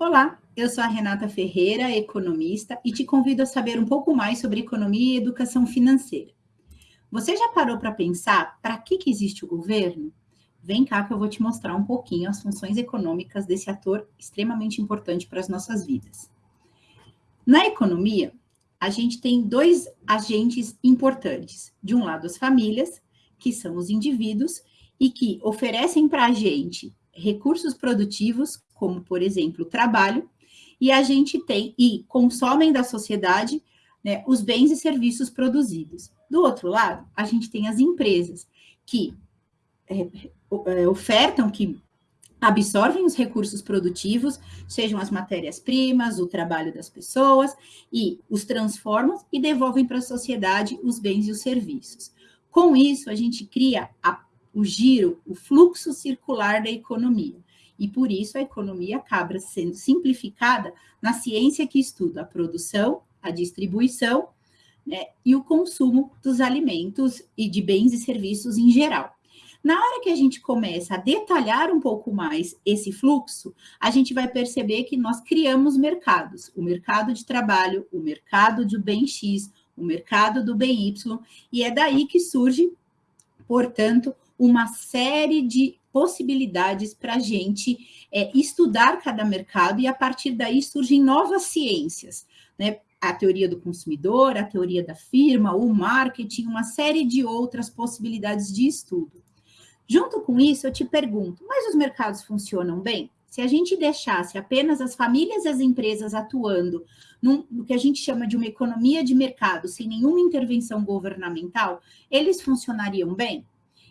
Olá, eu sou a Renata Ferreira, economista, e te convido a saber um pouco mais sobre economia e educação financeira. Você já parou para pensar para que, que existe o governo? Vem cá que eu vou te mostrar um pouquinho as funções econômicas desse ator extremamente importante para as nossas vidas. Na economia, a gente tem dois agentes importantes. De um lado, as famílias, que são os indivíduos, e que oferecem para a gente recursos produtivos, como, por exemplo, o trabalho, e a gente tem, e consomem da sociedade, né, os bens e serviços produzidos. Do outro lado, a gente tem as empresas, que é, é, ofertam, que absorvem os recursos produtivos, sejam as matérias-primas, o trabalho das pessoas, e os transformam e devolvem para a sociedade os bens e os serviços. Com isso, a gente cria a o giro, o fluxo circular da economia. E por isso a economia acaba sendo simplificada na ciência que estuda a produção, a distribuição né, e o consumo dos alimentos e de bens e serviços em geral. Na hora que a gente começa a detalhar um pouco mais esse fluxo, a gente vai perceber que nós criamos mercados: o mercado de trabalho, o mercado do bem X, o mercado do bem Y, e é daí que surge, portanto, uma série de possibilidades para a gente é, estudar cada mercado e a partir daí surgem novas ciências, né? A teoria do consumidor, a teoria da firma, o marketing, uma série de outras possibilidades de estudo. Junto com isso, eu te pergunto, mas os mercados funcionam bem? Se a gente deixasse apenas as famílias e as empresas atuando num, no que a gente chama de uma economia de mercado, sem nenhuma intervenção governamental, eles funcionariam bem?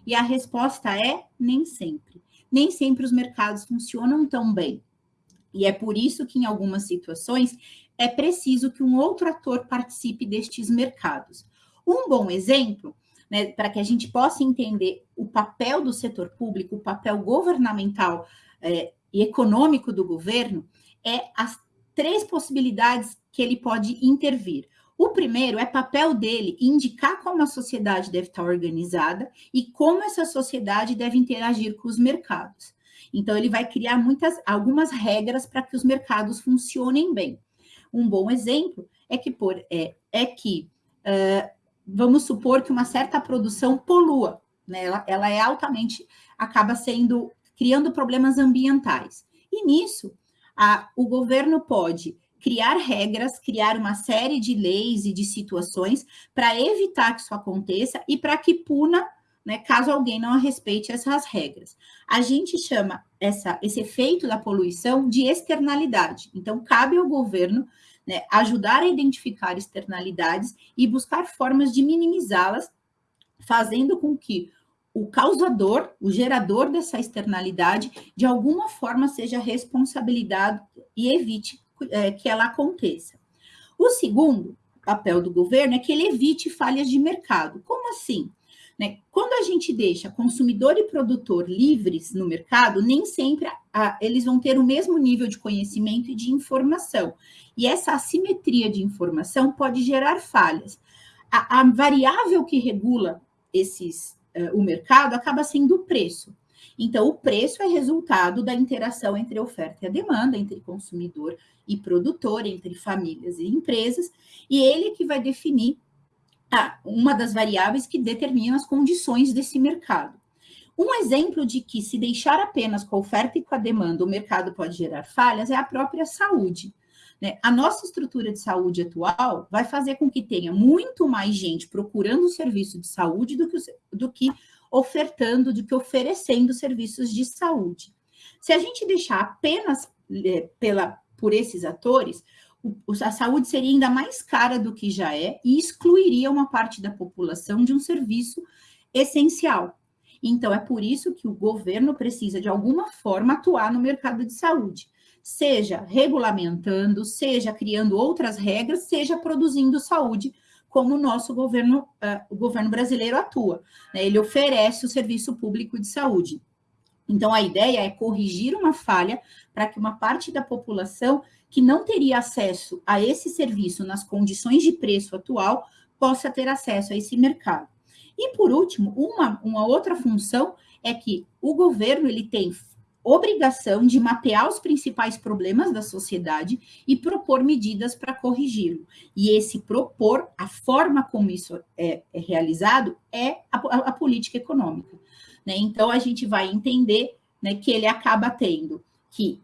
E a resposta é nem sempre. Nem sempre os mercados funcionam tão bem. E é por isso que, em algumas situações, é preciso que um outro ator participe destes mercados. Um bom exemplo, né, para que a gente possa entender o papel do setor público, o papel governamental é, e econômico do governo, é as três possibilidades que ele pode intervir. O primeiro é papel dele indicar como a sociedade deve estar organizada e como essa sociedade deve interagir com os mercados. Então, ele vai criar muitas, algumas regras para que os mercados funcionem bem. Um bom exemplo é que, por, é, é que uh, vamos supor que uma certa produção polua, né? ela, ela é altamente, acaba sendo, criando problemas ambientais. E nisso, a, o governo pode criar regras, criar uma série de leis e de situações para evitar que isso aconteça e para que puna, né, caso alguém não respeite essas regras. A gente chama essa, esse efeito da poluição de externalidade. Então, cabe ao governo né, ajudar a identificar externalidades e buscar formas de minimizá-las, fazendo com que o causador, o gerador dessa externalidade, de alguma forma seja responsabilidade e evite é, que ela aconteça. O segundo papel do governo é que ele evite falhas de mercado. Como assim? Né? Quando a gente deixa consumidor e produtor livres no mercado, nem sempre a, eles vão ter o mesmo nível de conhecimento e de informação. E essa assimetria de informação pode gerar falhas. A, a variável que regula esses, uh, o mercado acaba sendo o preço. Então, o preço é resultado da interação entre oferta e a demanda, entre consumidor e produtor, entre famílias e empresas, e ele é que vai definir uma das variáveis que determina as condições desse mercado. Um exemplo de que, se deixar apenas com a oferta e com a demanda, o mercado pode gerar falhas é a própria saúde. Né? A nossa estrutura de saúde atual vai fazer com que tenha muito mais gente procurando o serviço de saúde do que, do que ofertando, do que oferecendo serviços de saúde. Se a gente deixar apenas é, pela, por esses atores, a saúde seria ainda mais cara do que já é e excluiria uma parte da população de um serviço essencial. Então, é por isso que o governo precisa, de alguma forma, atuar no mercado de saúde, seja regulamentando, seja criando outras regras, seja produzindo saúde como o nosso governo, uh, o governo brasileiro atua. Né? Ele oferece o serviço público de saúde. Então, a ideia é corrigir uma falha para que uma parte da população que não teria acesso a esse serviço nas condições de preço atual possa ter acesso a esse mercado. E, por último, uma, uma outra função é que o governo ele tem obrigação de mapear os principais problemas da sociedade e propor medidas para corrigi-lo. E esse propor, a forma como isso é, é realizado, é a, a, a política econômica. Né? Então, a gente vai entender né, que ele acaba tendo que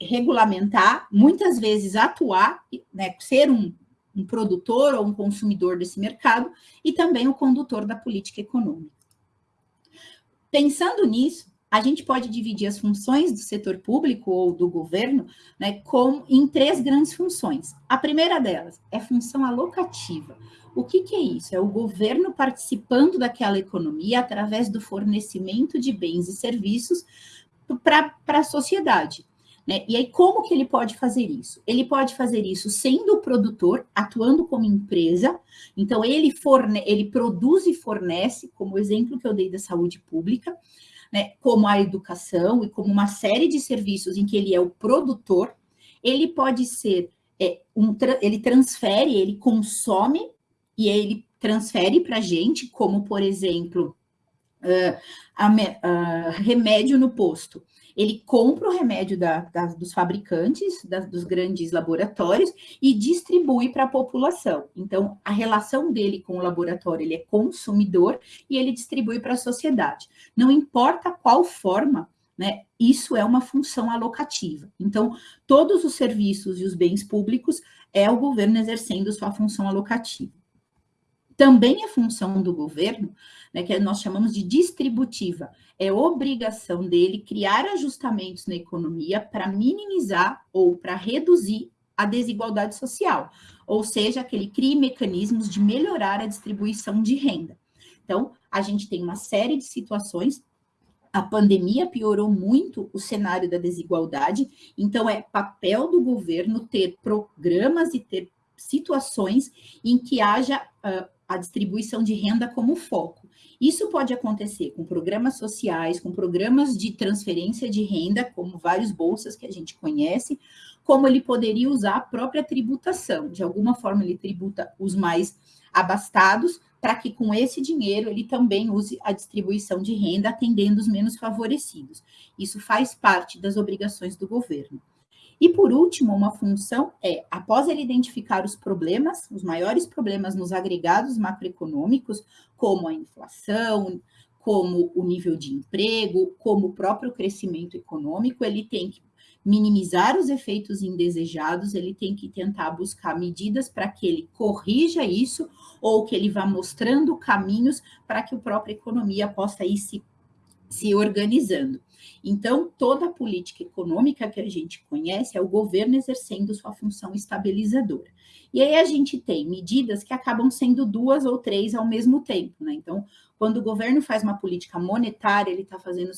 regulamentar, muitas vezes atuar, né, ser um, um produtor ou um consumidor desse mercado e também o condutor da política econômica. Pensando nisso, a gente pode dividir as funções do setor público ou do governo né, com, em três grandes funções. A primeira delas é função alocativa. O que, que é isso? É o governo participando daquela economia através do fornecimento de bens e serviços para a sociedade. Né? E aí, como que ele pode fazer isso? Ele pode fazer isso sendo produtor, atuando como empresa, então ele, forne ele produz e fornece, como o exemplo que eu dei da saúde pública, né, como a educação e como uma série de serviços em que ele é o produtor, ele pode ser, é, um, ele transfere, ele consome e ele transfere para a gente, como, por exemplo, uh, a, uh, remédio no posto ele compra o remédio da, da, dos fabricantes, da, dos grandes laboratórios, e distribui para a população. Então, a relação dele com o laboratório, ele é consumidor e ele distribui para a sociedade. Não importa qual forma, né, isso é uma função alocativa. Então, todos os serviços e os bens públicos é o governo exercendo sua função alocativa. Também é função do governo, né, que nós chamamos de distributiva, é obrigação dele criar ajustamentos na economia para minimizar ou para reduzir a desigualdade social, ou seja, que ele crie mecanismos de melhorar a distribuição de renda. Então, a gente tem uma série de situações a pandemia piorou muito o cenário da desigualdade, então é papel do governo ter programas e ter situações em que haja uh, a distribuição de renda como foco. Isso pode acontecer com programas sociais, com programas de transferência de renda, como vários bolsas que a gente conhece, como ele poderia usar a própria tributação. De alguma forma, ele tributa os mais abastados, para que com esse dinheiro ele também use a distribuição de renda, atendendo os menos favorecidos. Isso faz parte das obrigações do governo. E por último, uma função é, após ele identificar os problemas, os maiores problemas nos agregados macroeconômicos, como a inflação, como o nível de emprego, como o próprio crescimento econômico, ele tem que minimizar os efeitos indesejados, ele tem que tentar buscar medidas para que ele corrija isso ou que ele vá mostrando caminhos para que a própria economia possa ir se, se organizando. Então, toda a política econômica que a gente conhece é o governo exercendo sua função estabilizadora. E aí a gente tem medidas que acabam sendo duas ou três ao mesmo tempo, né? Então, quando o governo faz uma política monetária, ele está fazendo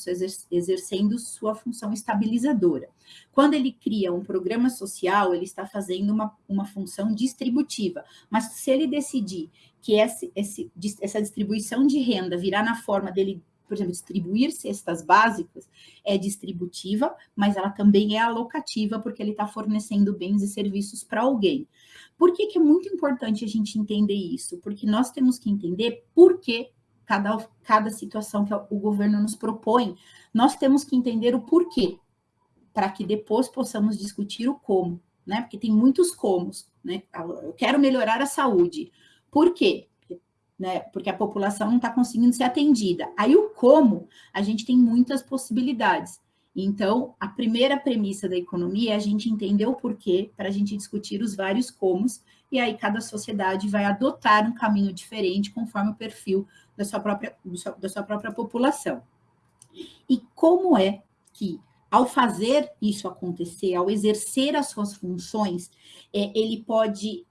exercendo sua função estabilizadora. Quando ele cria um programa social, ele está fazendo uma, uma função distributiva. Mas se ele decidir que esse, esse, essa distribuição de renda virá na forma dele por exemplo, distribuir cestas básicas é distributiva, mas ela também é alocativa, porque ele está fornecendo bens e serviços para alguém. Por que, que é muito importante a gente entender isso? Porque nós temos que entender por que cada, cada situação que o governo nos propõe, nós temos que entender o porquê, para que depois possamos discutir o como, né? Porque tem muitos comos, né? Eu quero melhorar a saúde. Por quê? Né? Porque a população não está conseguindo ser atendida. Aí o como, a gente tem muitas possibilidades. Então, a primeira premissa da economia é a gente entender o porquê, para a gente discutir os vários comos, e aí cada sociedade vai adotar um caminho diferente conforme o perfil da sua própria, da sua própria população. E como é que, ao fazer isso acontecer, ao exercer as suas funções, é, ele pode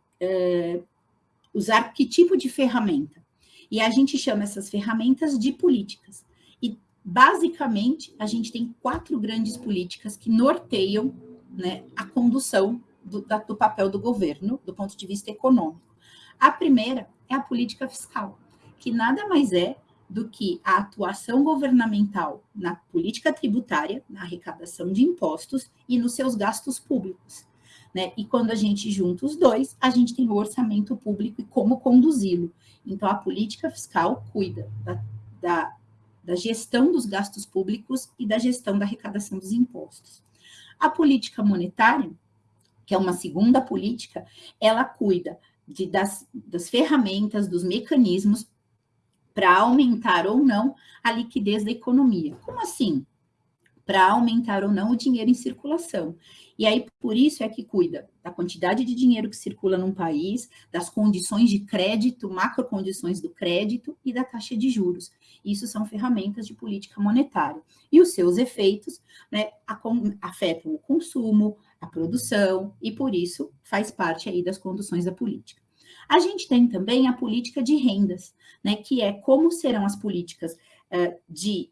usar que tipo de ferramenta? E a gente chama essas ferramentas de políticas. E, basicamente, a gente tem quatro grandes políticas que norteiam né, a condução do, da, do papel do governo, do ponto de vista econômico. A primeira é a política fiscal, que nada mais é do que a atuação governamental na política tributária, na arrecadação de impostos e nos seus gastos públicos. Né? E quando a gente junta os dois, a gente tem o orçamento público e como conduzi-lo. Então, a política fiscal cuida da, da da gestão dos gastos públicos e da gestão da arrecadação dos impostos. A política monetária, que é uma segunda política, ela cuida de, das, das ferramentas, dos mecanismos para aumentar ou não a liquidez da economia. Como assim? Para aumentar ou não o dinheiro em circulação. E aí, por isso é que cuida da quantidade de dinheiro que circula num país, das condições de crédito, macrocondições do crédito e da taxa de juros. Isso são ferramentas de política monetária. E os seus efeitos né, afetam o consumo, a produção, e por isso faz parte aí das conduções da política. A gente tem também a política de rendas, né, que é como serão as políticas uh, de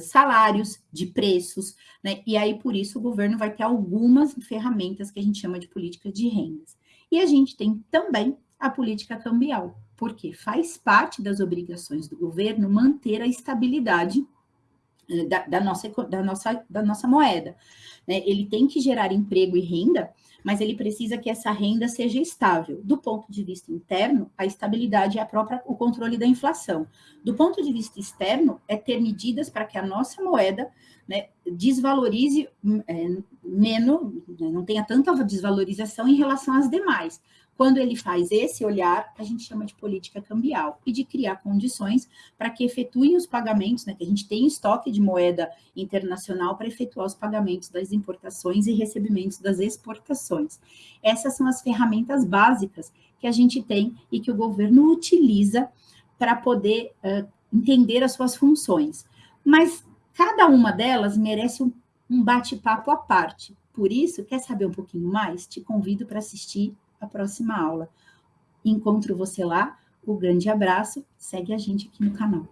salários, de preços, né, e aí por isso o governo vai ter algumas ferramentas que a gente chama de política de rendas. E a gente tem também a política cambial, porque faz parte das obrigações do governo manter a estabilidade da, da, nossa, da, nossa, da nossa moeda. Né? Ele tem que gerar emprego e renda, mas ele precisa que essa renda seja estável. Do ponto de vista interno, a estabilidade é a própria, o controle da inflação. Do ponto de vista externo, é ter medidas para que a nossa moeda né, desvalorize é, menos, né, não tenha tanta desvalorização em relação às demais. Quando ele faz esse olhar, a gente chama de política cambial e de criar condições para que efetuem os pagamentos, né, que a gente tem estoque de moeda internacional para efetuar os pagamentos das importações e recebimentos das exportações. Essas são as ferramentas básicas que a gente tem e que o governo utiliza para poder uh, entender as suas funções. Mas cada uma delas merece um, um bate-papo à parte. Por isso, quer saber um pouquinho mais? Te convido para assistir a próxima aula. Encontro você lá. Um grande abraço. Segue a gente aqui no canal.